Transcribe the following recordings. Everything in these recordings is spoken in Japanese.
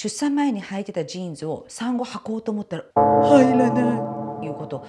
出産前に履いてたジーンズを産後履こうと思ったら入らない。いうこと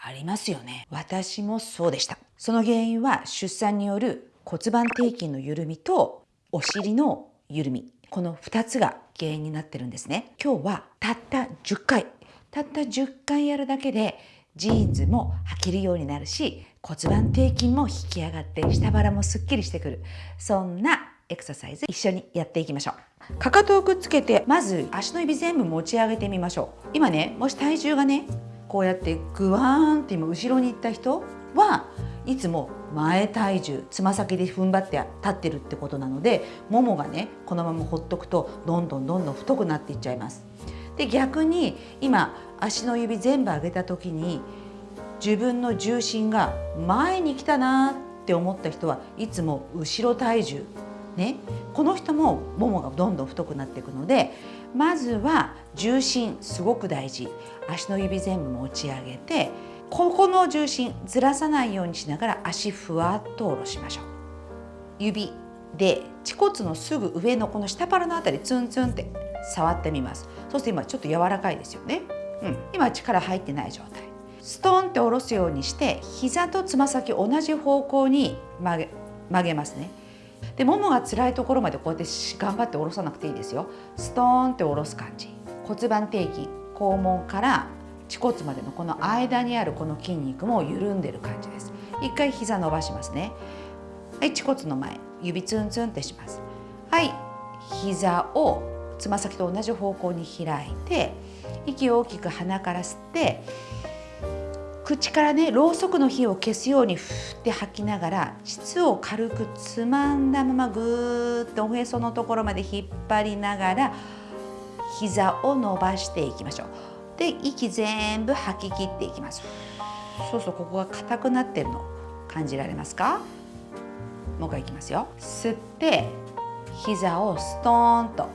ありますよね。私もそうでした。その原因は出産による骨盤底筋の緩みとお尻の緩み。この2つが原因になってるんですね。今日はたった10回。たった10回やるだけでジーンズも履けるようになるし骨盤底筋も引き上がって下腹もすっきりしてくる。そんなエクササイズ一緒にやっていきましょうかかとをくっつけてまず足の指全部持ち上げてみましょう今ねもし体重がねこうやってグワーンって今後ろに行った人はいつも前体重つま先で踏ん張って立ってるってことなのでももがねこのままほっとくとどんどんどんどん太くなっていっちゃいます。で逆に今足の指全部上げた時に自分の重心が前に来たなって思った人はいつも後ろ体重ね。この人もももがどんどん太くなっていくのでまずは重心すごく大事。足の指全部持ち上げてここの重心ずらさないようにしながら足ふわっと下ろしましょう。指で恥骨のすぐ上のこの下腹のあたりツンツンって触ってみます。そして今ちょっと柔らかいですよね、うん、今力入ってない状態。ストンって下ろすようにして膝とつま先同じ方向に曲げ曲げますね。でももが辛いところまでこうやって頑張って下ろさなくていいですよ。ストーンって下ろす感じ。骨盤底筋。肛門から恥骨までのこの間にあるこの筋肉も緩んでる感じです。一回膝伸ばしますね。はい恥骨の前。指ツンツンってします。はい膝をつま先と同じ方向に開いて息を大きく鼻から吸って口からねろうそくの火を消すようにふって吐きながら膣を軽くつまんだままぐーっとおへそのところまで引っ張りながら膝を伸ばしていきましょう。で息全部吐き切っていきます。そうそうここが硬くなってるの感じられますか？もう一回いきますよ。吸って膝をストーンと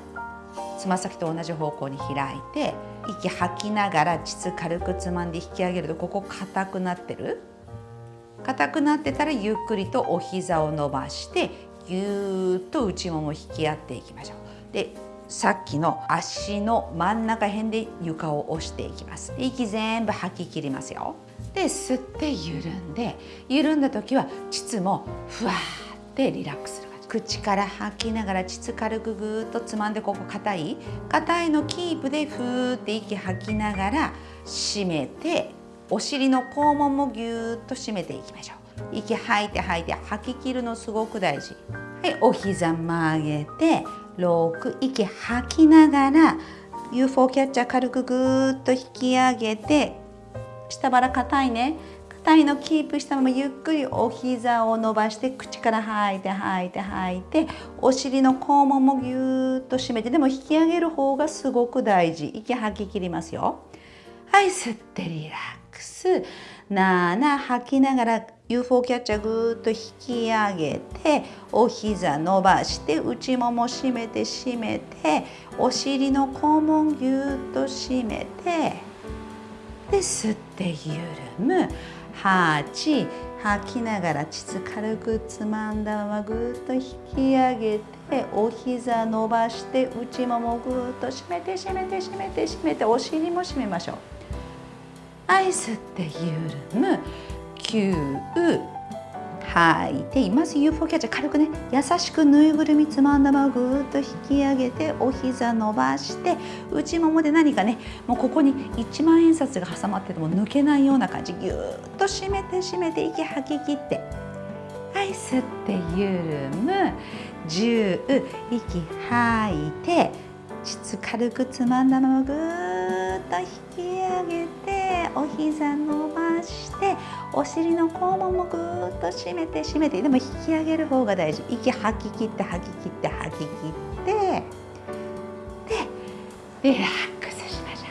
つま先と同じ方向に開いて息吐きながら膣軽くつまんで引き上げるとここ硬くなってる？硬くなってたらゆっくりとお膝を伸ばしてぎゅーっと内もも引き合っていきましょう。でさっきの足の真ん中辺で床を押していきます。息全部吐き切りますよ。で吸って緩んで緩んだ時は膣もふわーってリラックスする。口から吐きながら膣軽くぐーっとつまんでここ硬い硬いのキープでふーって息吐きながら締めてお尻の肛門もぎゅーっと締めていきましょう。息吐いて吐いて吐き切るのすごく大事。はいお膝曲げて6息吐きながら UFO キャッチャー軽くぐーっと引き上げて下腹硬いね。硬いのキープしたままゆっくりお膝を伸ばして口から吐いて吐いて吐いてお尻の肛門もぎゅーっと締めてでも引き上げる方がすごく大事。息吐き切りますよ。はい吸ってリラックス。7吐きながら UFO キャッチャーぐーっと引き上げてお膝伸ばして内もも締めて締めてお尻の肛門ぎゅーっと締めてで吸って緩む。8吐きながら膣軽くつまんだままぐっと引き上げてお膝伸ばして内ももぐっと締めて締めて締めて締めてお尻も締めましょうはい吸って緩む9吐い。てまず UFO キャッチャー軽くね優しくぬいぐるみつまんだままぐーっと引き上げてお膝伸ばして内ももで何かねもうここに1万円札が挟まってても抜けないような感じぎゅーっと締めて締めて息吐き切ってはい吸って緩む10息吐いて膣軽くつまんだままぐーっと引き上げてお膝伸ばしてお尻の肛門もぐーっと締めて締めてでも引き上げる方が大事。息吐き切って吐き切って吐き切ってでリラックスしましょ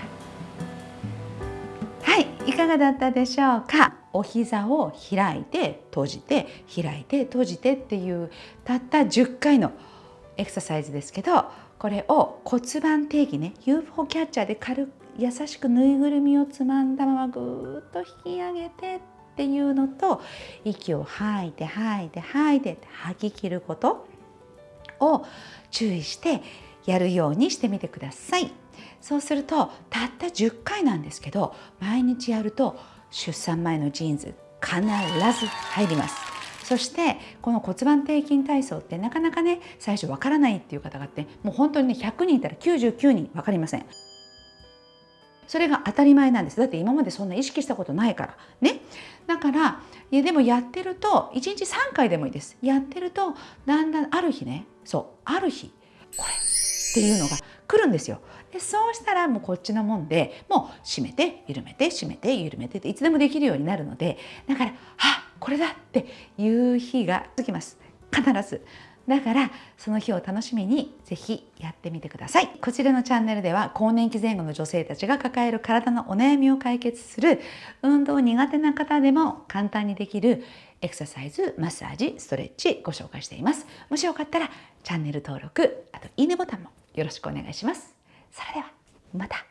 う。はいいかがだったでしょうか？お膝を開いて閉じて開いて閉じてっていうたった10回のエクササイズですけどこれを骨盤底筋ね UFO キャッチャーで軽く優しくぬいぐるみをつまんだままぐーっと引き上げてっていうのと息を吐いて吐いて吐いてて吐き切ることを注意してやるようにしてみてください。そうするとたった10回なんですけど毎日やると出産前のジーンズ必ず入ります。そしてこの骨盤底筋体操ってなかなかね最初わからないっていう方があってもう本当にね100人いたら99人分かりません。それが当たり前なんです。だって今までそんな意識したことないから。ね。だからいやでもやってると1日3回でもいいです。やってるとだんだんある日ね。そう。ある日。これっていうのが来るんですよ。でそうしたらもうこっちのもんでもう締めて緩めて締めて緩めてっていつでもできるようになるのでだからあこれだっていう日が続きます。必ず。だからその日を楽しみにぜひやってみてください。こちらのチャンネルでは更年期前後の女性たちが抱える体のお悩みを解決する運動苦手な方でも簡単にできるエクササイズ、マッサージ、ストレッチご紹介しています。もしよかったらチャンネル登録あといいねボタンもよろしくお願いします。それではまた。